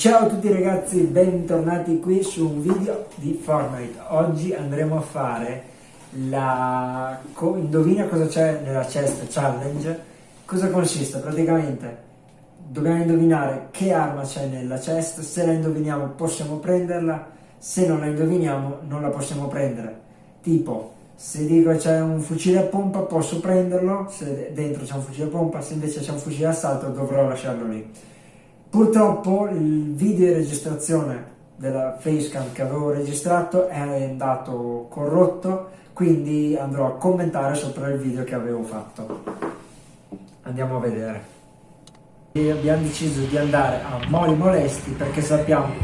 Ciao a tutti ragazzi, bentornati qui su un video di Fortnite. Oggi andremo a fare la... indovina cosa c'è nella chest challenge. Cosa consiste? Praticamente dobbiamo indovinare che arma c'è nella chest, se la indoviniamo possiamo prenderla, se non la indoviniamo non la possiamo prendere. Tipo, se dico c'è un fucile a pompa posso prenderlo, se dentro c'è un fucile a pompa, se invece c'è un fucile a assalto dovrò lasciarlo lì. Purtroppo il video di registrazione della facecam che avevo registrato è andato corrotto, quindi andrò a commentare sopra il video che avevo fatto. Andiamo a vedere. E abbiamo deciso di andare a Moli Molesti perché sappiamo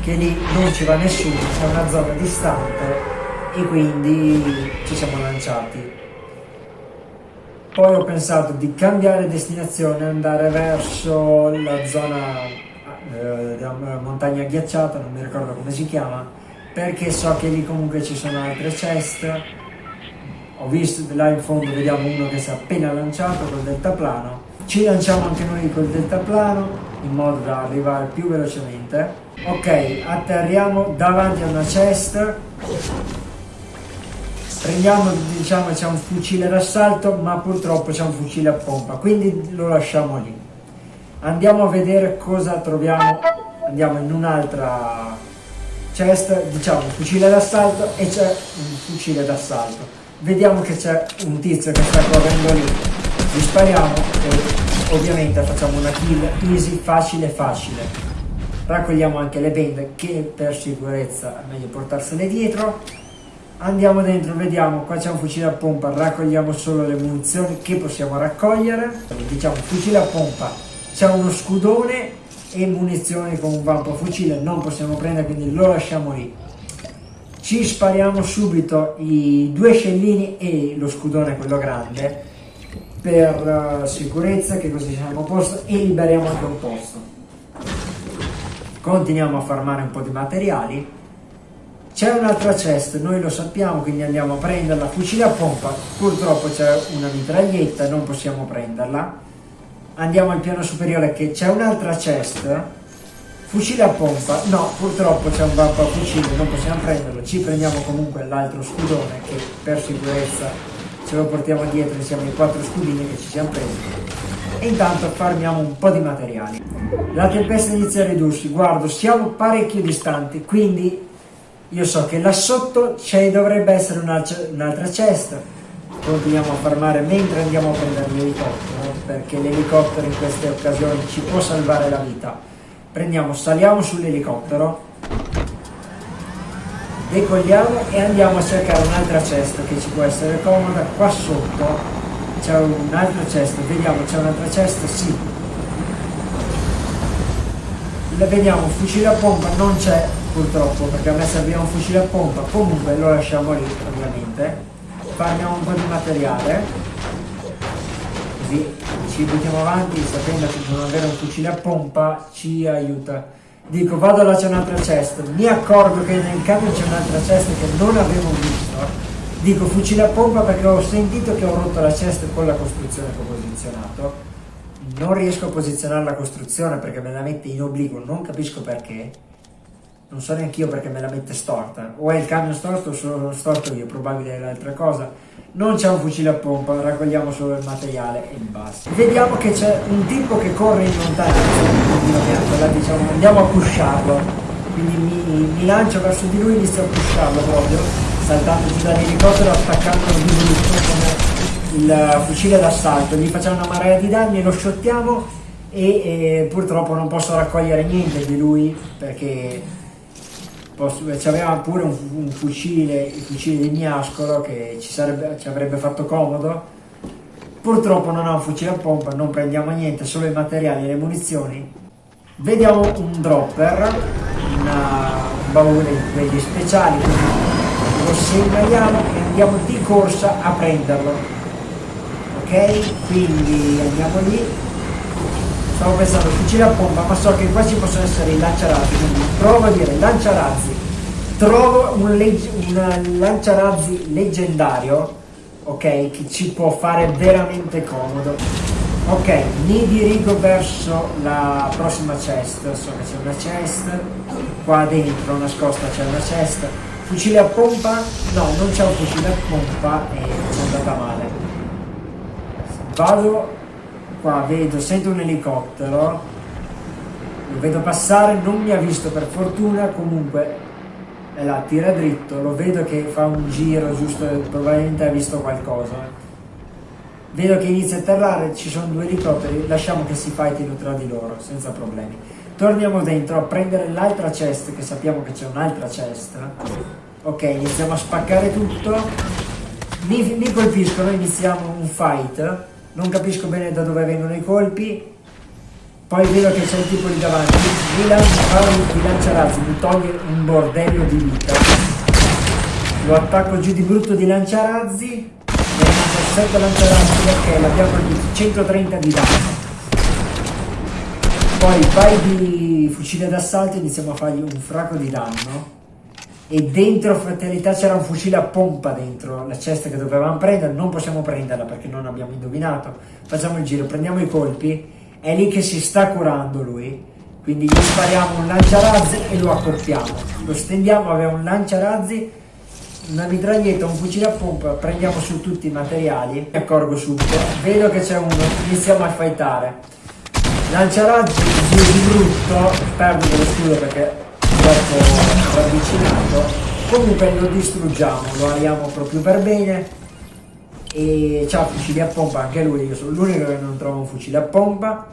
che lì non ci va nessuno, è una zona distante e quindi ci siamo lanciati. Poi ho pensato di cambiare destinazione, andare verso la zona eh, montagna ghiacciata, non mi ricordo come si chiama, perché so che lì comunque ci sono altre chest. Ho visto là in fondo, vediamo uno che si è appena lanciato col deltaplano. Ci lanciamo anche noi col deltaplano in modo da arrivare più velocemente. Ok, atterriamo davanti a una chest prendiamo diciamo c'è un fucile d'assalto ma purtroppo c'è un fucile a pompa quindi lo lasciamo lì. Andiamo a vedere cosa troviamo andiamo in un'altra chest diciamo fucile d'assalto e c'è un fucile d'assalto. Vediamo che c'è un tizio che sta correndo lì. Gli spariamo e ovviamente facciamo una kill easy facile facile. Raccogliamo anche le bende che per sicurezza è meglio portarsele dietro andiamo dentro vediamo. Qua c'è un fucile a pompa. Raccogliamo solo le munizioni che possiamo raccogliere. Diciamo fucile a pompa. C'è uno scudone e munizioni con un vampo fucile. Non possiamo prendere quindi lo lasciamo lì. Ci spariamo subito i due scellini e lo scudone quello grande per uh, sicurezza che così siamo a posto e liberiamo anche un posto. Continuiamo a farmare un po' di materiali c'è un'altra chest, noi lo sappiamo, quindi andiamo a prenderla. Fucile a pompa, purtroppo c'è una mitraglietta, non possiamo prenderla. Andiamo al piano superiore che c'è un'altra chest. Fucile a pompa, no, purtroppo c'è un bampo a fucile, non possiamo prenderlo. Ci prendiamo comunque l'altro scudone che per sicurezza ce lo portiamo dietro insieme ai quattro scudini che ci siamo presi. E intanto farmiamo un po' di materiali. La tempesta inizia a ridursi, guardo, siamo parecchio distanti, quindi io so che là sotto dovrebbe essere un'altra cesta. Continuiamo a farmare mentre andiamo a prendere l'elicottero, perché l'elicottero in queste occasioni ci può salvare la vita. Prendiamo, saliamo sull'elicottero, decolliamo e andiamo a cercare un'altra cesta che ci può essere comoda. Qua sotto c'è un'altra cesta, vediamo c'è un'altra cesta, sì. La vediamo, fucile a pompa non c'è, purtroppo perché a me serviva un fucile a pompa. Comunque lo lasciamo lì ovviamente. Farmiamo un po' di materiale. Così ci buttiamo avanti sapendo che non avere un fucile a pompa ci aiuta. Dico vado là c'è un'altra cesta mi accorgo che nel camion c'è un'altra cesta che non avevo visto. Dico fucile a pompa perché ho sentito che ho rotto la cesta con la costruzione che ho posizionato. Non riesco a posizionare la costruzione perché me la mette in obliquo non capisco perché non so neanche io perché me la mette storta, o è il camion storto o sono storto io, probabile è l'altra cosa. Non c'è un fucile a pompa, raccogliamo solo il materiale e basta. Vediamo che c'è un tipo che corre in lontananza, diciamo, andiamo a pusharlo. Quindi mi, mi, lancio verso di lui e inizio a pusharlo proprio, saltando giù dall'elicottero, attaccando il brutto come il fucile d'assalto. Gli facciamo una marea di danni, lo shottiamo e, e purtroppo non posso raccogliere niente di lui perché aveva pure un, un, fucile, il fucile di Miascolo che ci, sarebbe, ci avrebbe fatto comodo. Purtroppo non ha un fucile a pompa, non prendiamo niente, solo i materiali e le munizioni. Vediamo un dropper, una, un baule di quelli speciali, lo segnaliamo e andiamo di corsa a prenderlo. Ok? Quindi andiamo lì, stavo pensando fucile a pompa? Ma so che qua ci possono essere i lanciarazzi quindi provo a dire lanciarazzi. Trovo un, legge, un lanciarazzi leggendario, ok, che ci può fare veramente comodo. Ok, mi dirigo verso la prossima chest, so che c'è una chest, qua dentro nascosta c'è una chest, fucile a pompa, no non c'è un fucile a pompa e è andata male. Vado qua, vedo, sento un elicottero, lo vedo passare, non mi ha visto per fortuna, comunque è là, tira dritto, lo vedo che fa un giro giusto, probabilmente ha visto qualcosa. Vedo che inizia a atterrare, ci sono due elicotteri, lasciamo che si fightino tra di loro, senza problemi. Torniamo dentro a prendere l'altra chest, che sappiamo che c'è un'altra chest. Ok, iniziamo a spaccare tutto. Mi, mi colpiscono, iniziamo un fight. Non capisco bene da dove vengono i colpi poi vedo che c'è il tipo lì davanti, mi lancia, mi lancia razzi, mi toglie un bordello di vita, lo attacco giù di brutto di lanciarazzi, ne mando 7 lanciarazzi perché l'abbiamo colpito 130 di danno. Poi vai di fucile d'assalto e iniziamo a fargli un fracco di danno. E dentro fatalità c'era un fucile a pompa dentro la cesta che dovevamo prendere, non possiamo prenderla perché non abbiamo indovinato. Facciamo il giro, prendiamo i colpi. È lì che si sta curando lui, quindi gli spariamo un lanciarazzi e lo accoppiamo, lo stendiamo, aveva un lanciarazzi, una mitraglietta, un fucile a pompa, prendiamo su tutti i materiali, mi accorgo subito, vedo che c'è uno, iniziamo a fightare, lanciarazzi di brutto, perdo dello scudo perché troppo ravvicinato, comunque lo distruggiamo, lo ariamo proprio per bene, e c'ha fucili a pompa anche lui, io sono l'unico che non trova un fucile a pompa.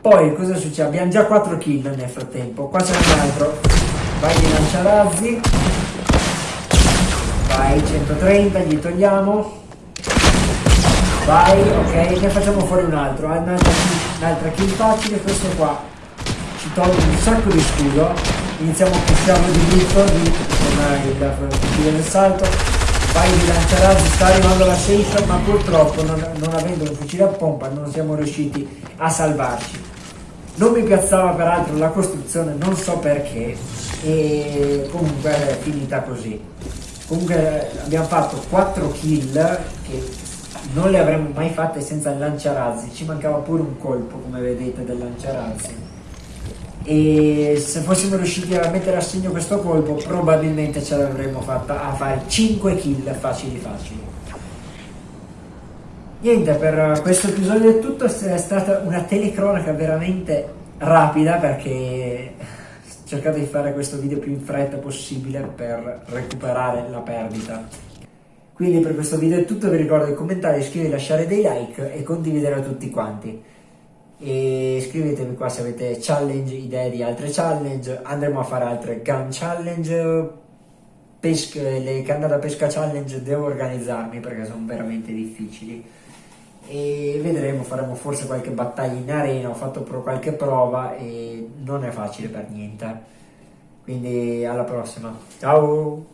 Poi cosa succede? Abbiamo già 4 kill nel frattempo, qua c'è un altro, vai di lanciarazzi, vai 130, gli togliamo, vai, ok, ne facciamo fuori un altro, un'altra kill, un'altra kill facile, questo qua. Ci toglie un sacco di scudo, iniziamo a pushare di dritto, di, con il fucile del salto, vai di lanciarazzi, sta arrivando la safe, ma purtroppo non, non avendo un fucile a pompa non siamo riusciti a salvarci. Non mi piazzava peraltro la costruzione, non so perché, e comunque è finita così. Comunque abbiamo fatto 4 kill che non le avremmo mai fatte senza il lanciarazzi, ci mancava pure un colpo come vedete del lanciarazzi e se fossimo riusciti a mettere a segno questo colpo probabilmente ce l'avremmo fatta a fare 5 kill facili facili. Niente per questo episodio è tutto è stata una telecronaca veramente rapida perché ho cercato di fare questo video più in fretta possibile per recuperare la perdita. Quindi per questo video è tutto vi ricordo di commentare, iscrivervi, lasciare dei like e condividere a tutti quanti e scrivetemi qua se avete challenge, idee di altre challenge, andremo a fare altre gun challenge, pesca, le canne da pesca challenge devo organizzarmi perché sono veramente difficili. E vedremo, faremo forse qualche battaglia in arena, ho fatto pro qualche prova e non è facile per niente, quindi alla prossima, ciao!